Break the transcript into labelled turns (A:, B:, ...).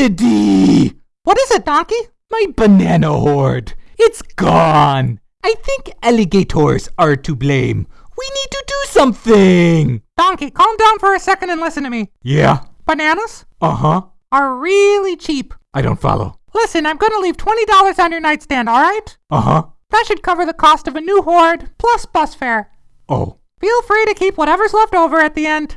A: What is it, Donkey? My banana hoard. It's gone. I think alligators are to blame. We need to do something.
B: Donkey, calm down for a second and listen to me.
A: Yeah.
B: Bananas
A: Uh huh.
B: are really cheap.
A: I don't follow.
B: Listen, I'm gonna leave $20 on your nightstand, alright?
A: Uh huh.
B: That should cover the cost of a new hoard plus bus fare.
A: Oh.
B: Feel free to keep whatever's left over at the end.